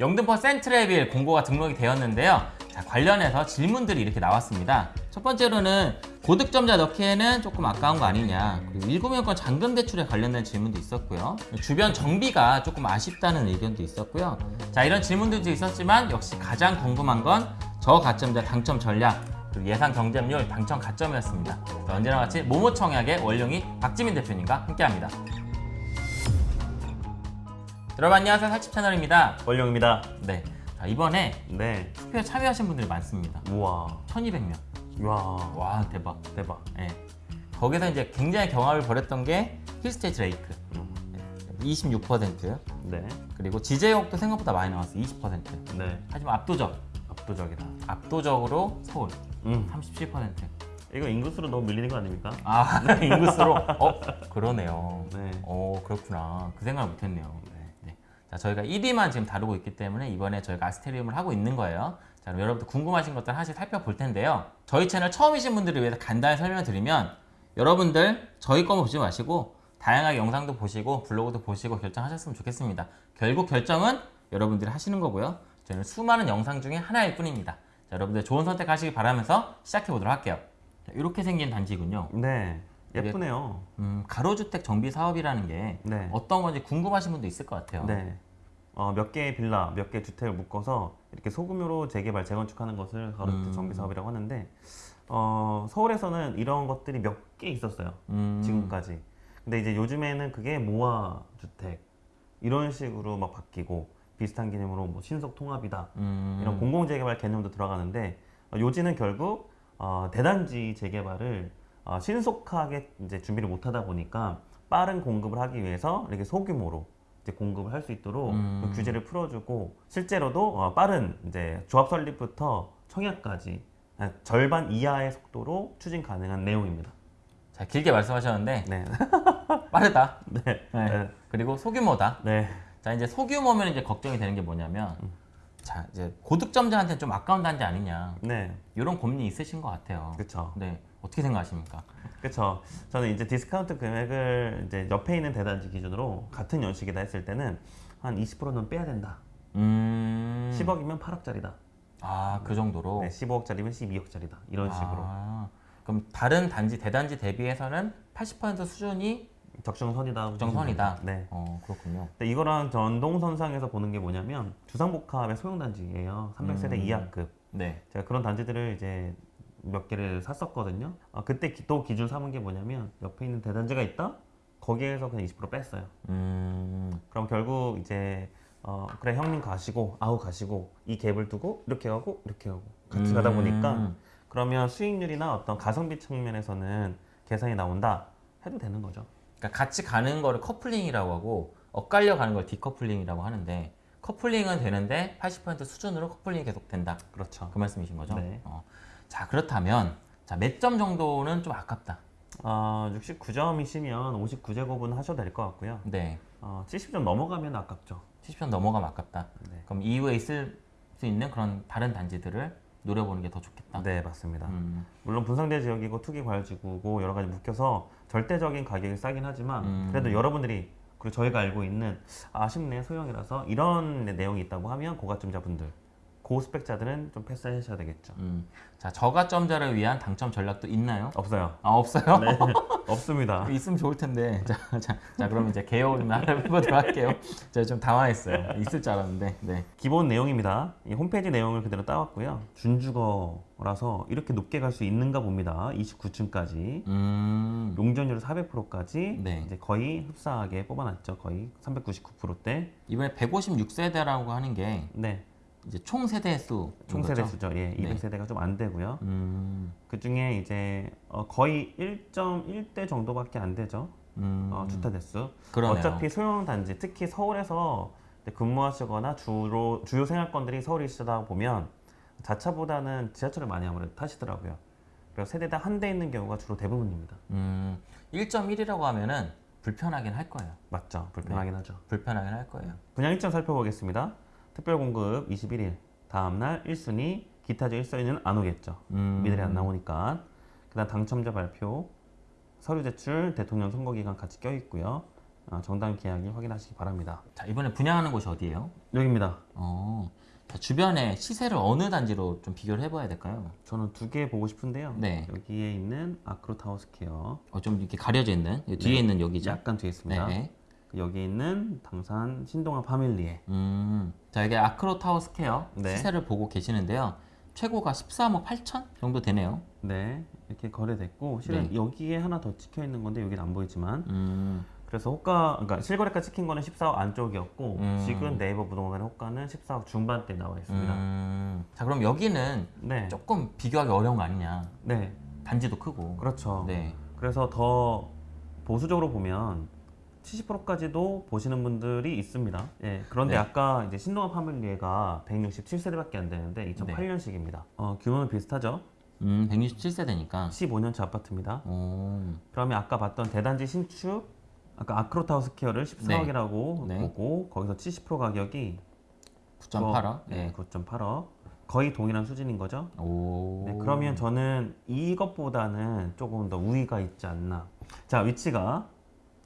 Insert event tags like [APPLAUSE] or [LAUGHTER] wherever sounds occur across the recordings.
영등포 센트레빌 공고가 등록이 되었는데요. 자, 관련해서 질문들이 이렇게 나왔습니다. 첫 번째로는 고득점자 넣기에는 조금 아까운 거 아니냐. 그리고 일구명권 잔금 대출에 관련된 질문도 있었고요. 주변 정비가 조금 아쉽다는 의견도 있었고요. 자, 이런 질문들도 있었지만 역시 가장 궁금한 건 저가점자 당첨 전략 그리고 예상 경쟁률 당첨 가점이었습니다. 자, 언제나 같이 모모청약의 원룡이 박지민 대표님과 함께합니다. 여러분 안녕하세요 살집 채널입니다. 원룡입니다. 네. 자, 이번에 네. 투표에 참여하신 분들이 많습니다. 우와. 1200명. 와. 와, 대박. 대박. 예. 거기서 이제 굉장히 경합을 벌였던 게 힐스테이트 레이크. 음. 26%. 네. 그리고 지제역도 생각보다 많이 나왔어. 20%. 네. 하지만 압도적. 압도적이다. 압도적으로 서울. 음. 37%. 이거 인구수로 너무 밀리는 거 아닙니까? 아, [LAUGHS] 인구수로. 어, 그러네요. 네. 어, 그렇구나. 그 생각을 못 했네요. 네. 자, 저희가 1위만 지금 다루고 있기 때문에 이번에 저희가 아스테리움을 하고 있는 거예요. 자, 그럼 여러분들 궁금하신 것들 하나씩 살펴볼 텐데요. 저희 채널 처음이신 분들을 위해서 간단히 설명을 드리면 여러분들 저희 거만 보지 마시고 다양하게 영상도 보시고 블로그도 보시고 결정하셨으면 좋겠습니다. 결국 결정은 여러분들이 하시는 거고요. 저희는 수많은 영상 중에 하나일 뿐입니다. 자, 여러분들 좋은 선택 하시기 바라면서 시작해 보도록 할게요. 자, 이렇게 생긴 단지군요. 네. 예쁘네요. 음, 가로주택 정비 사업이라는 게 네. 어떤 건지 궁금하신 분도 있을 것 같아요. 네. 어, 몇 개의 빌라, 몇 개의 주택을 묶어서 이렇게 소규모로 재개발, 재건축하는 것을 가로주택 음. 정비 사업이라고 하는데 어, 서울에서는 이런 것들이 몇 개 있었어요. 음, 지금까지. 근데 이제 요즘에는 그게 모아 주택 이런 식으로 막 바뀌고 비슷한 개념으로 뭐 신속 통합이다 음, 이런 공공 재개발 개념도 들어가는데 어, 요지는 결국 어, 대단지 재개발을 어, 신속하게 이제 준비를 못하다 보니까 빠른 공급을 하기 위해서 이렇게 소규모로 이제 공급을 할 수 있도록 음. 그 규제를 풀어주고 실제로도 어, 빠른 이제 조합 설립부터 청약까지 아, 절반 이하의 속도로 추진 가능한 내용입니다. 자, 길게 말씀하셨는데 네, [LAUGHS] 빠르다. 네, 네. 네, 그리고 소규모다. 네. 자, 이제 소규모면 이제 걱정이 되는 게 뭐냐면 자, 이제 고득점자한테는 좀 아까운 단지 아니냐. 네, 이런 고민이 있으신 것 같아요. 그렇죠. 네. 어떻게 생각하십니까? 그렇죠. 저는 이제 디스카운트 금액을 이제 옆에 있는 대단지 기준으로 같은 연식이다 했을 때는 한 20%는 빼야 된다. 음. 10억이면 8억짜리다. 아, 그 정도로. 네, 15억짜리면 12억짜리다. 이런 식으로 아, 그럼 다른 단지 대단지 대비해서는 80% 수준이 적정선이다. 적정선이다. 네. 어, 그렇군요. 근데 이거랑 연장선상에서 보는 게 뭐냐면 주상복합의 소형 단지예요. 300세대 음. 이하급. 네. 제가 그런 단지들을 이제 몇 개를 샀었거든요. 아, 그때 기- 또 기준 삼은 게 뭐냐면 옆에 있는 대단지가 있다. 거기에서 그냥 20% 뺐어요. 음. 그럼 결국 이제 어, 그래 형님 가시고 아우 가시고 이 갭을 두고 이렇게 하고 이렇게 하고 같이 가다 보니까 음. 그러면 수익률이나 어떤 가성비 측면에서는 계산이 나온다 해도 되는 거죠. 그러니까 같이 가는 거를 커플링이라고 하고 엇갈려 가는 걸 디커플링이라고 하는데 커플링은 되는데 80% 수준으로 커플링이 계속 된다. 그렇죠. 그 말씀이신 거죠? 네. 어. 자 그렇다면 자 몇 점 정도는 좀 아깝다. 어, 69점이시면 59제곱은 하셔도 될 것 같고요. 네. 어, 70점 넘어가면 아깝죠. 70점 넘어가면 아깝다. 네. 그럼 이후에 있을 수 있는 그런 다른 단지들을 노려보는 게 더 좋겠다. 네 맞습니다. 음. 물론 분상대 지역이고 투기 과열지구고 여러 가지 묶여서 절대적인 가격이 싸긴 하지만 음. 그래도 여러분들이 그리고 저희가 알고 있는 아쉽네 소형이라서 이런 내용이 있다고 하면 고가점자분들 고스펙자들은 좀 패스하셔야 되겠죠. 음. 자 저가점자를 위한 당첨 전략도 있나요? 없어요. 아 없어요? 네 [LAUGHS] 없습니다. 있으면 좋을 텐데. [LAUGHS] 자, 자, 자 그럼 이제 개요를 좀 해보도록 할게요. 제가 좀 당황했어요. 있을 줄 알았는데. 네. 기본 내용입니다. 이 홈페이지 내용을 그대로 따왔고요. 준주거라서 이렇게 높게 갈 수 있는가 봅니다. 29층까지. 음. 용적률 400%까지 네. 이제 거의 흡사하게 뽑아놨죠. 거의 399%대. 이번에 156세대라고 하는 게 네. 이제 총 세대 수. 총 세대 수죠. 예, 네. 200세대가 좀 안 되고요. 음. 그 중에 이제 어, 거의 1.1대 정도밖에 안 되죠. 음. 어, 주택 대수. 그러네요. 어차피 소형 단지, 특히 서울에서 근무하시거나 주로 주요 생활권들이 서울이시다 보면 자차보다는 지하철을 많이 아무래도 타시더라고요. 그래서 세대당 한 대 있는 경우가 주로 대부분입니다. 음. 1.1이라고 하면은 불편하긴 할 거예요. 맞죠? 불편하긴 네. 하죠. 불편하긴 할 거예요. 분양 일정 살펴보겠습니다. 특별 공급 21일 다음 날 1순위 기타 중 1순위는 안 오겠죠. 음. 미들이 안 나오니까 그 다음 당첨자 발표 서류 제출 대통령 선거 기간 같이 껴 있고요. 어, 정당 계약이 확인하시기 바랍니다. 자 이번에 분양하는 곳이 어디예요? 여기입니다. 어, 자, 주변에 시세를 어느 단지로 좀 비교를 해봐야 될까요? 저는 두 개 보고 싶은데요. 네. 여기에 있는 아크로타우스케어 어, 좀 이렇게 가려져 있는 이 뒤에 네. 있는 여기죠. 약간 뒤에 있습니다. 네. 여기 있는 당산 신동아 파밀리에 음, 자 이게 아크로 타워 스퀘어 네. 시세를 보고 계시는데요. 최고가 13억 8천 정도 되네요. 네 이렇게 거래됐고 실은 네. 여기에 하나 더 찍혀 있는 건데 여기는 안 보이지만 음, 그래서 호가 그러니까 실거래가 찍힌 거는 14억 안쪽이었고 음. 지금 네이버 부동산의 호가는 14억 중반대 나와 있습니다. 음, 자 그럼 여기는 네, 조금 비교하기 어려운 거 아니냐? 네, 단지도 크고. 그렇죠. 네. 그래서 더 보수적으로 보면 70%까지도 보시는 분들이 있습니다. 예, 그런데 네. 아까 이제 신동아 파밀리에가 167세대밖에 안 되는데 2008년식입니다. 어, 규모는 비슷하죠. 음, 167세대니까. 15년차 아파트입니다. 오, 그러면 아까 봤던 대단지 신축 아까 아크로타우스 케어를 14억이라고 네. 보고 거기서 70% 가격이 9.8억. 네, 네. 9.8억 거의 동일한 수준인 거죠. 오. 네, 그러면 저는 이것보다는 조금 더 우위가 있지 않나. 자 위치가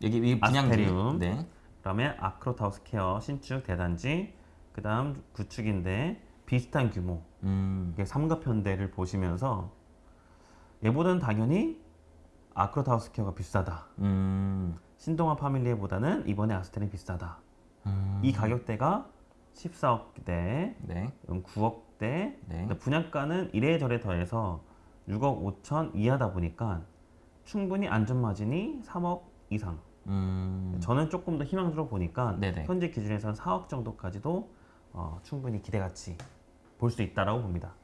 여기 이 분양지. 아스테리움. 네. 그다음에 아크로타우스 케어 신축 대단지 그다음 구축인데 비슷한 규모 음, 이게 삼각편대를 보시면서 얘보다는 당연히 아크로타우스 케어가 비싸다. 음, 신동아 파밀리에보다는 이번에 아스텔이 비싸다. 음. 이 가격대가 14억대, 네. 9억대, 네. 분양가는 이래저래 더해서 6억 5천 이하다 보니까 충분히 안전마진이 3억 이상. 음, 저는 조금 더 희망적으로 보니까 네네. 현재 기준에서는 4억 정도까지도 어, 충분히 기대가치 볼수 있다라고 봅니다.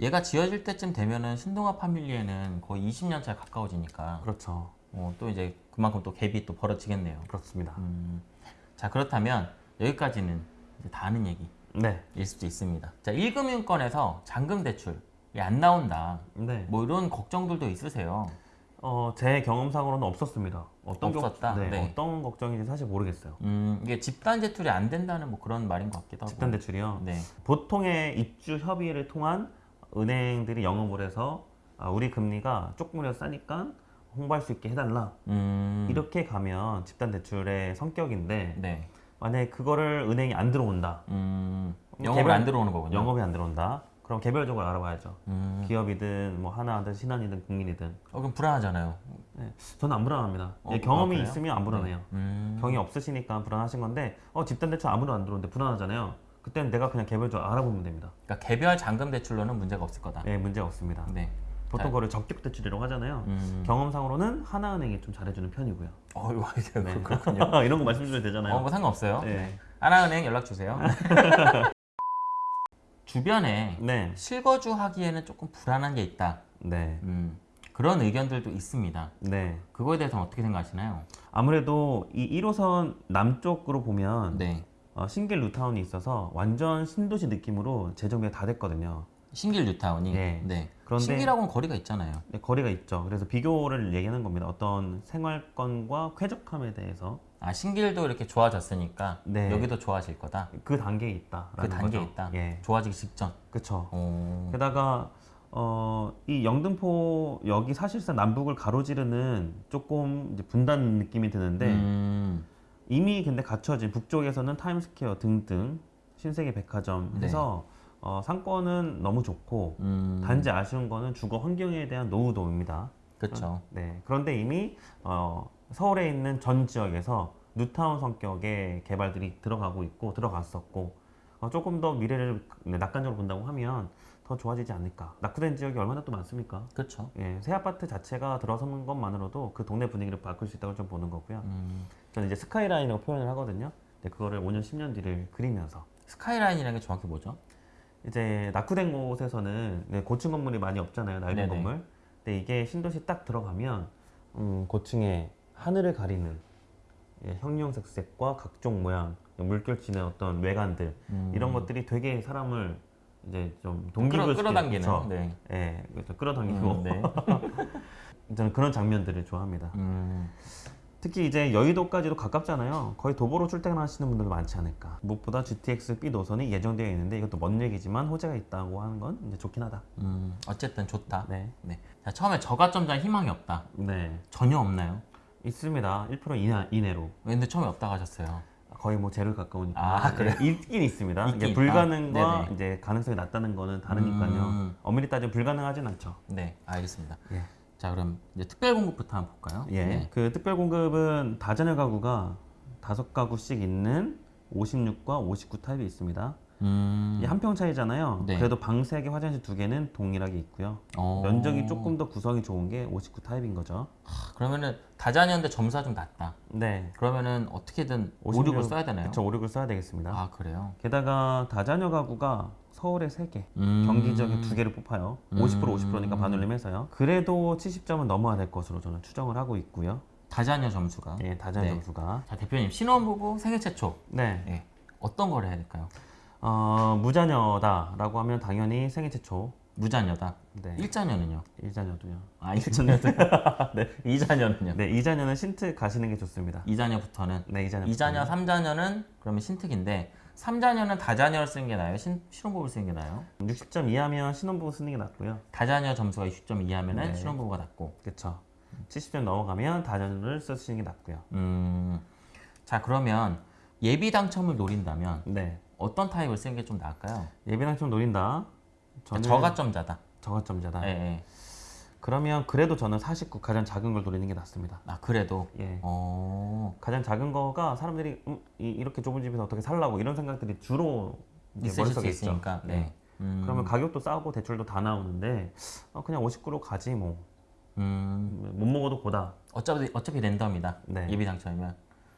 얘가 지어질 때쯤 되면은 신동아 파밀리에는 거의 20년 차에 가까워지니까 그렇죠. 어, 또 이제 그만큼 또 갭이 또 벌어지겠네요. 그렇습니다. 음, 자 그렇다면 여기까지는 이제 다 아는 얘기일 네. 수도 있습니다. 자 1금융권에서 잔금 대출이 안 나온다. 네. 뭐 이런 걱정들도 있으세요. 어, 제 경험상으로는 없었습니다. 어떤 없었다? 네, 네. 어떤 걱정인지 사실 모르겠어요. 음, 이게 집단 대출이 안 된다는 뭐 그런 말인 것 같기도 하고. 집단 대출이요. 네. 보통의 입주 협의를 통한 은행들이 영업을 해서 아, 우리 금리가 조금이라도 싸니까 홍보할 수 있게 해달라. 음, 이렇게 가면 집단 대출의 성격인데 네. 만약에 그거를 은행이 안 들어온다. 음, 영업을 개별- 안 들어오는 거군요. 영업이 안 들어온다. 그럼 개별적으로 알아봐야죠. 음, 기업이든 뭐 하나든 신한이든 국민이든. 어, 그럼 불안하잖아요. 네. 저는 안 불안합니다. 어, 예, 아, 경험이 그래요? 있으면 안 불안해요. 음, 경이 없으시니까 불안하신 건데 어 집단 대출 아무도 안 들어오는데 불안하잖아요. 그때는 내가 그냥 개별적으로 알아보면 됩니다. 그러니까 개별 잔금 대출로는 문제가 없을 거다. 네, 문제 없습니다. 네. 보통 자, 그걸 적격 대출이라고 하잖아요. 음, 경험상으로는 하나은행이 좀 잘해주는 편이고요. 어, 이거 이게 네. 그렇군요. [LAUGHS] 이런 거 말씀드려도 되잖아요. 어, 뭐 상관없어요. 네. 하나은행 연락 주세요. [LAUGHS] 주변에 네. 실거주 하기에는 조금 불안한 게 있다. 네. 음, 그런 의견들도 있습니다. 네. 그거에 대해서는 어떻게 생각하시나요? 아무래도 이 1호선 남쪽으로 보면 네. 어, 신길 루타운이 있어서 완전 신도시 느낌으로 재정비가 다 됐거든요. 신길 뉴타운이. 네. 네. 그런데- 신길하고는 거리가 있잖아요. 네, 거리가 있죠. 그래서 비교를 얘기하는 겁니다. 어떤 생활권과 쾌적함에 대해서 아 신길도 이렇게 좋아졌으니까 네. 여기도 좋아질 거다. 그 단계에 있다. 그 단계에 있다. 예. 좋아지기 직전. 그쵸. 오. 게다가 어, 이 영등포 여기 사실상 남북을 가로지르는 조금 분단 느낌이 드는데 음, 이미 근데 갖춰진 북쪽에서는 타임스퀘어 등등 신세계 백화점 네. 해서 어, 상권은 너무 좋고 음, 단지 아쉬운 거는 주거 환경에 대한 노후도입니다. 그렇죠. 네. 그런데 이미 어, 서울에 있는 전 지역에서 뉴타운 성격의 개발들이 들어가고 있고 들어갔었고 어, 조금 더 미래를 네, 낙관적으로 본다고 하면 더 좋아지지 않을까. 낙후된 지역이 얼마나 또 많습니까? 그렇죠. 예, 새 아파트 자체가 들어서는 것만으로도 그 동네 분위기를 바꿀 수 있다고 좀 보는 거고요. 음, 저는 이제 스카이라인이라고 표현을 하거든요. 근데 그거를 5년, 10년 뒤를 그리면서 스카이라인이라는 게 정확히 뭐죠? 이제 낙후된 곳에서는 네, 고층 건물이 많이 없잖아요. 낡은 네네. 건물. 근데 이게 신도시 딱 들어가면 음, 고층에 하늘을 가리는 예, 형형색색과 각종 모양, 물결치는 어떤 외관들 음, 이런 것들이 되게 사람을 이제 좀 끌어, 동기부여시키는 끌어 당기는. 그쵸? 네. 예, 그렇죠. 끌어당기고 음, 네. [LAUGHS] 저는 그런 장면들을 좋아합니다. 음, 특히 이제 여의도까지도 가깝잖아요. 거의 도보로 출퇴근하시는 분들도 많지 않을까. 무엇보다 GTX B 노선이 예정되어 있는데 이것도 먼 얘기지만 호재가 있다고 하는 건 이제 좋긴 하다. 음, 어쨌든 좋다. 네, 네. 자, 처음에 저가점자 희망이 없다. 네. 전혀 없나요? 있습니다. 1% 이내, 이내로. 근데 처음에 없다고 하셨어요. 거의 뭐 제로 가까우니까. 아? 네, 있긴 있습니다. 있긴 있다. 불가능과 네네. 이제 가능성이 낮다는 거는 다르니까요. 음. 엄밀히 따지면 불가능하진 않죠. 네, 알겠습니다. 예. 자, 그럼 이제 특별 공급부터 한번 볼까요? 예. 네. 그 특별 공급은 다자녀 가구가 다섯 가구씩 있는 56과 59 타입이 있습니다. 음. 이 한 평 차이잖아요. 네. 그래도 방 3개, 화장실 2개는 동일하게 있고요. 어. 면적이 조금 더 구성이 좋은 게 59 타입인 거죠. 하, 그러면은 다자녀인데 점수가 좀 낮다. 네. 그러면은 어떻게든 56 56을 써야 되나요? 그쵸, 56을 써야 되겠습니다. 아, 그래요. 게다가 다자녀 가구가 서울에 3개, 음. 경기 지역에 2개를 뽑아요. 50% 50%니까 음. 반올림해서요. 그래도 70점은 넘어야 될 것으로 저는 추정을 하고 있고요. 다자녀 점수가. 예, 다자녀 네. 점수가. 자, 대표님 신혼부부 생애 최초. 네. 예. 어떤 걸 해야 될까요? 어, 무자녀다라고 하면 당연히 생애 최초. 무자녀다. 네. 일자녀는요? 일자녀도요. 아, 일자녀도. [LAUGHS] 네. 이자녀는요? 네, 이자녀는 신특 가시는 게 좋습니다. 이자녀부터는 네, 이자녀. 이자녀, 삼자녀는 그러면 신특인데 삼자녀는 다자녀를 쓰는 게 나아요? 신, 신혼부부를 쓰는 게 나아요? 60점 이하면 신혼부부 쓰는 게 낫고요. 다자녀 점수가 60점 이하면 은 네. 신혼부부가 낫고. 그렇죠. 70점 넘어가면 다자녀를 쓰시는 게 낫고요. 음. 자, 그러면 예비 당첨을 노린다면 네. 어떤 타입을 쓰는 게 좀 나을까요? 예비당첨 노린다. 저는 저가점자다. 저가점자다. 예, 예. 그러면 그래도 저는 49 가장 작은 걸 노리는 게 낫습니다. 아, 그래도. 예. 어. 가장 작은 거가 사람들이 음, 이, 렇게 좁은 집에서 어떻게 살라고 이런 생각들이 주로 있으실 수 있죠. 있으니까. 네. 음. 그러면 가격도 싸고 대출도 다 나오는데 어, 그냥 59로 가지 뭐. 음. 못 먹어도 고다. 어차피 어차피 랜덤이다. 네. 예비 당첨이면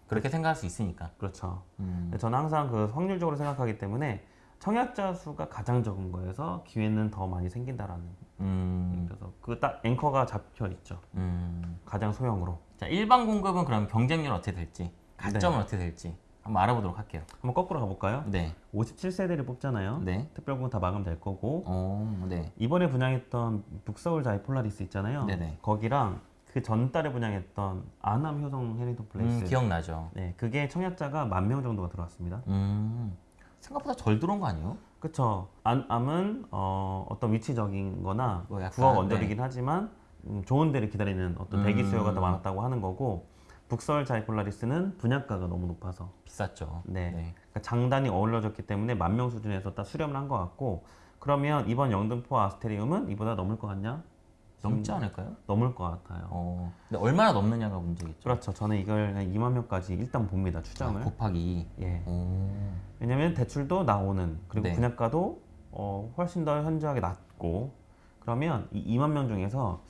그렇게 생각할 수 있으니까. 그렇죠. 음. 저는 항상 그 확률적으로 생각하기 때문에 청약자 수가 가장 적은 거에서 기회는 더 많이 생긴다라는. 음. 그래서 그 딱 앵커가 잡혀 있죠. 음. 가장 소형으로. 자, 일반 공급은 그럼 경쟁률 어떻게 될지, 네. 가점은 어떻게 될지 한번 알아보도록 할게요. 한번 거꾸로 가볼까요? 네. 57세대를 뽑잖아요. 네. 특별공은 다 마감될 거고 어, 네. 이번에 분양했던 북서울 자이 폴라리스 있잖아요. 네네. 거기랑 그 전달에 분양했던 안암 효성 해링턴 플레이스. 음, 기억나죠. 네, 그게 청약자가 만 명 정도가 들어왔습니다. 음. 생각보다 덜 들어온 거 아니에요? 그쵸. 안암은 어, 어떤 위치적인 거나 뭐 약간, 구억 언저리긴 하지만 음, 좋은 데를 기다리는 어떤 대기 음. 수요가 더 많았다고 하는 거고 북서울 자이 폴라리스는 분양가가 너무 높아서 비쌌죠. 네. 네. 그러니까 장단이 어울려졌기 때문에 만 명 수준에서 딱 수렴을 한 것 같고 그러면 이번 영등포 아스테리움은 이보다 넘을 것 같냐? 넘지 않을까요? 넘을 것 같아요. 어. 근데 얼마나 넘느냐가 문제겠죠. 그렇죠. 저는 이걸 한 2만 명까지 일단 봅니다. 추정을. 아, 곱하기. 예. 오. 왜냐면 대출도 나오는 그리고 네. 분양가도 어, 훨씬 더 현저하게 낮고 그러면 이 2만 명 중에서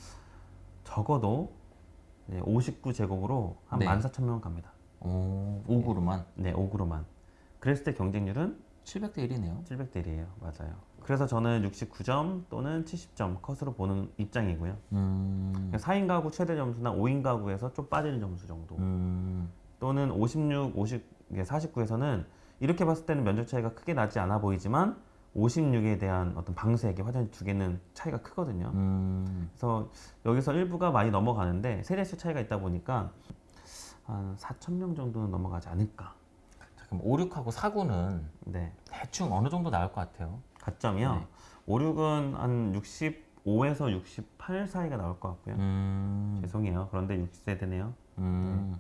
적어도 59제곱으로 한 네. 14,000명 갑니다. 오. 5구로만 네, 5구로만. 그랬을 때 경쟁률은 700대 1이네요. 700대 1이에요. 맞아요. 그래서 저는 69점 또는 70점 컷으로 보는 입장이고요. 음. 4인 가구 최대 점수나 5인 가구에서 좀 빠지는 점수 정도. 음. 또는 56, 50, 49에서는 이렇게 봤을 때는 면적 차이가 크게 나지 않아 보이지만 56에 대한 어떤 방 3개, 화장실 2개는 차이가 크거든요. 음. 그래서 여기서 일부가 많이 넘어가는데 세대수 차이가 있다 보니까 한 4천 명 정도는 넘어가지 않을까. 자, 그럼 5, 6하고 4구는 네. 대충 어느 정도 나올 것 같아요? 가점이요. 네. 5, 6은 한 65에서 68 사이가 나올 것 같고요. 음. 죄송해요. 그런데 60세대네요. 음.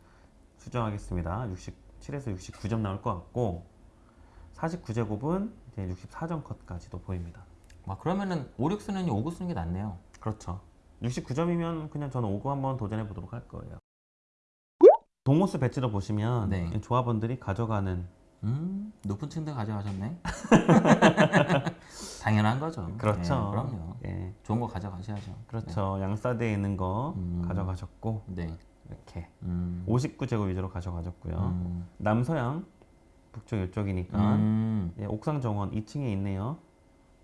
수정하겠습니다. 67에서 69점 나올 것 같고 49제곱은 이제 64점 컷까지도 보입니다. 아, 그러면은 5, 6 쓰느니 5구 쓰는 게 낫네요. 그렇죠. 69점이면 그냥 저는 5구 한번 도전해 보도록 할 거예요. 동호수 배치도 보시면 네. 조합원들이 가져가는 음, 높은 층들 가져가셨네. [LAUGHS] 당연한 거죠. 그렇죠. 네, 그럼요. 예, 좋은 거 가져가셔야죠. 그렇죠. 양사대에 있는 거 음. 가져가셨고 네. 이렇게 음. 59제곱 위주로 가져가셨고요. 음. 남서양 북쪽 이쪽이니까 음. 예, 옥상 정원 2층에 있네요.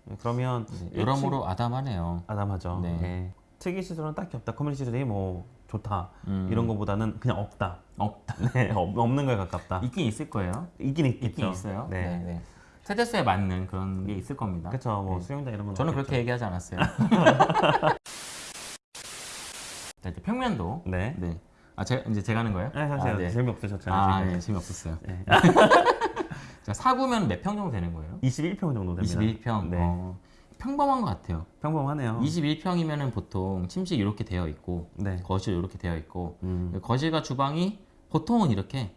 예, 그러면 네, 여러모로 아담하네요. 아담하죠. 네. 예. 특이 시설은 딱히 없다. 커뮤니티 시설이 뭐 좋다 음. 이런 거보다는 그냥 없다. 없다. [LAUGHS] 네, 없- 없는 거에 가깝다. 있긴 있을 거예요. 있긴 있겠죠. 있긴 있어요. 네. 네. 네. 세대수에 맞는 그런 게 있을 겁니다. 그렇죠. 뭐 네. 수영장 이런 건 저는 없겠죠. 그렇게 얘기하지 않았어요. [LAUGHS] 자, 이제 평면도. 네. 네. 아, 제가 이제 제가 하는 거예요? 네, 사실 아, 네. 재미없으셨잖아요. 아. 예, 재미없었어요. 네. [LAUGHS] 자, 사구면 몇 평 정도 되는 거예요? 21평 정도 됩니다. 21평. 네. 어, 평범한 것 같아요. 평범하네요. 21평이면은 보통 침실 이렇게 되어 있고 네. 거실 이렇게 되어 있고 음, 거실과 주방이 보통은 이렇게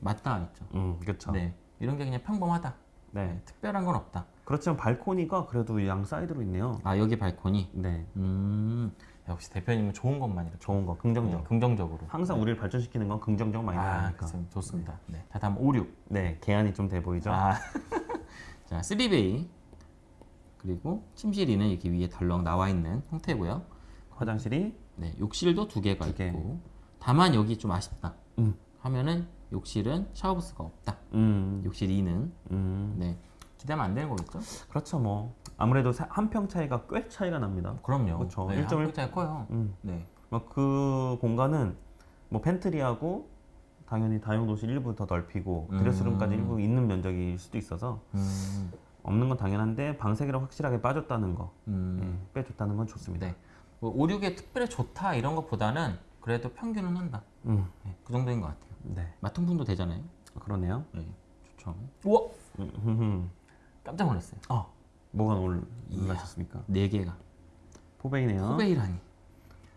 맞닿아 있죠. 음, 그렇죠. 네, 이런 게 그냥 평범하다. 네. 네, 특별한 건 없다. 그렇지만 발코니가 그래도 양 사이드로 있네요. 아 여기 발코니. 네. 음, 역시 대표님은 좋은 것만 이렇게 좋은 거, 긍정적. 네, 긍정적으로. 항상 우리를 발전시키는 건 긍정적 마인드 아? 그렇습니다. 좋습니다. 네. 자, 다음 5, 6. 네, 개안이 좀 돼 보이죠? 아, [LAUGHS] 자, 3베이 그리고 침실이는 이렇게 위에 덜렁 나와 있는 형태고요. 화장실이 네, 욕실도 두 개가 두 개. 있고 다만 여기 좀 아쉽다. 음. 하면은 욕실은 샤워부스가 없다. 음, 욕실 2는 음, 네 기대하면 안 되는 거겠죠? 그렇죠 뭐 아무래도 한 평 차이가 꽤 차이가 납니다. 그럼요. 그렇죠. 네, 1.1 1.1짜리 커요. 음, 네. 뭐그 공간은 뭐 팬트리하고 당연히 다용도실 일부 더 넓히고 음. 드레스룸까지 일부 있는 면적일 수도 있어서 음, 없는 건 당연한데 방색이랑 확실하게 빠졌다는 거, 음, 예, 꽤 좋다는 건 좋습니다. 네. 뭐 5, 6에 특별히 좋다 이런 것보다는 그래도 평균은 한다. 음, 네, 그 정도인 것 같아요. 네, 마통풍도 되잖아요. 그러네요. 네, 좋죠. 우와, 음. 깜짝 놀랐어요. 어, 뭐가 놀라셨습니까? 네 개가 포베이네요. 포베이라니.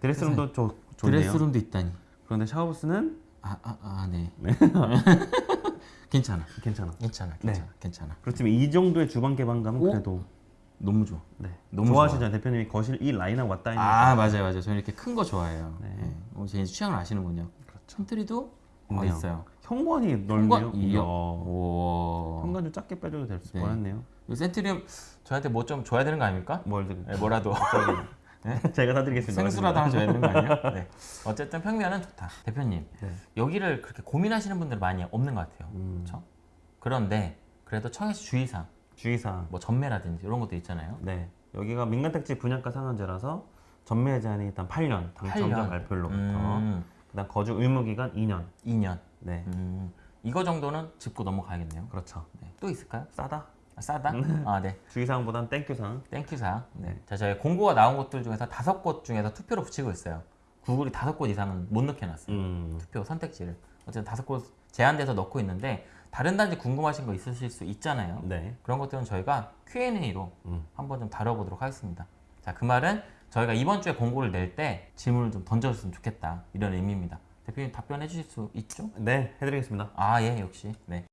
드레스룸도 좋, 좋네요. 드레스룸도 있다니. 그런데 샤워부스는 아, 아, 아, 네. [LAUGHS] 괜찮아. 괜찮아. 괜찮아. 네. 괜찮아. 괜찮아. 그렇지만 이 정도의 주방 개방감은 오? 그래도 너무 좋아. 네. 너무 좋아하시잖아요. 대표님이 거실 이 라인하고 왔다 있는 아, 맞아요. 맞아요. 저는 이렇게 큰 거 좋아해요. 네. 네. 어, 제 취향을 아시는군요. 그렇죠. 팬트리도 어, 있네요. 있어요. 현관이 현관 넓네요. 이야. 오. 현관 좀 작게 빼줘도 될 네. 뻔했네요. 이 센트리움 저한테 뭐 좀 줘야 되는 거 아닙니까? 뭘 좀- 네, 뭐라도 [LAUGHS] [LAUGHS] 제가 사드리겠습니다. 생수라도 하나 줘야 되는 거 아니에요? [LAUGHS] 네. 어쨌든 평면은 좋다. 대표님 네. 여기를 그렇게 고민하시는 분들 많이 없는 것 같아요. 음, 그렇죠? 그런데 그래도 청약 시 주의사항, 주의사항. 뭐 전매라든지 이런 것도 있잖아요. 네. 여기가 민간택지 분양가 상한제라서 전매 제한이 일단 8년 당첨자 8년. 발표로부터 음, 그다음 거주 의무 기간 2년. 2년. 네. 음, 이거 정도는 짚고 넘어가야겠네요. 그렇죠. 네. 또 있을까요? 싸다. 아, 싸다? 아, 네. 주의사항보단 thank you사항. thank you사. 네. 자, 저희 공고가 나온 곳들 중에서 다섯 곳 중에서 투표로 붙이고 있어요. 구글이 다섯 곳 이상은 못 넣게 놨어요. 음. 투표 선택지를. 어쨌든 다섯 곳 제한돼서 넣고 있는데 다른 단지 궁금하신 거 있으실 수 있잖아요. 네. 그런 것들은 저희가 Q&A로 음. 한번 좀 다뤄보도록 하겠습니다. 자, 그 말은 저희가 이번 주에 공고를 낼 때 질문을 좀 던져줬으면 좋겠다. 이런 의미입니다. 대표님 답변해 주실 수 있죠? 네, 해드리겠습니다. 아, 예, 역시. 네.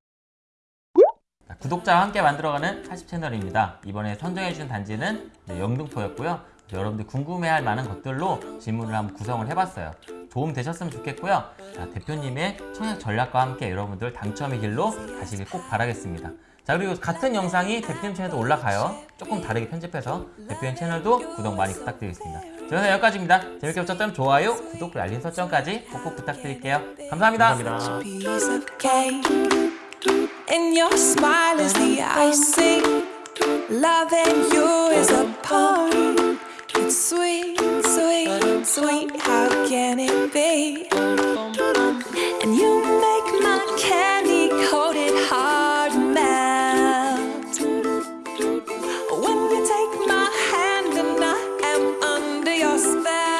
자, 구독자와 함께 만들어가는 40 채널입니다. 이번에 선정해주신 단지는 네, 영등포였고요. 여러분들 궁금해할 만한 것들로 질문을 한번 구성을 해봤어요. 도움 되셨으면 좋겠고요. 자, 대표님의 청약 전략과 함께 여러분들 당첨의 길로 가시길 꼭 바라겠습니다. 자, 그리고 같은 영상이 대표님 채널도 올라가요. 조금 다르게 편집해서 대표님 채널도 구독 많이 부탁드리겠습니다. 저는 여기까지입니다. 재밌게 보셨다면 좋아요, 구독, 그리고 알림 설정까지 꼭꼭 부탁드릴게요. 감사합니다. 감사합니다.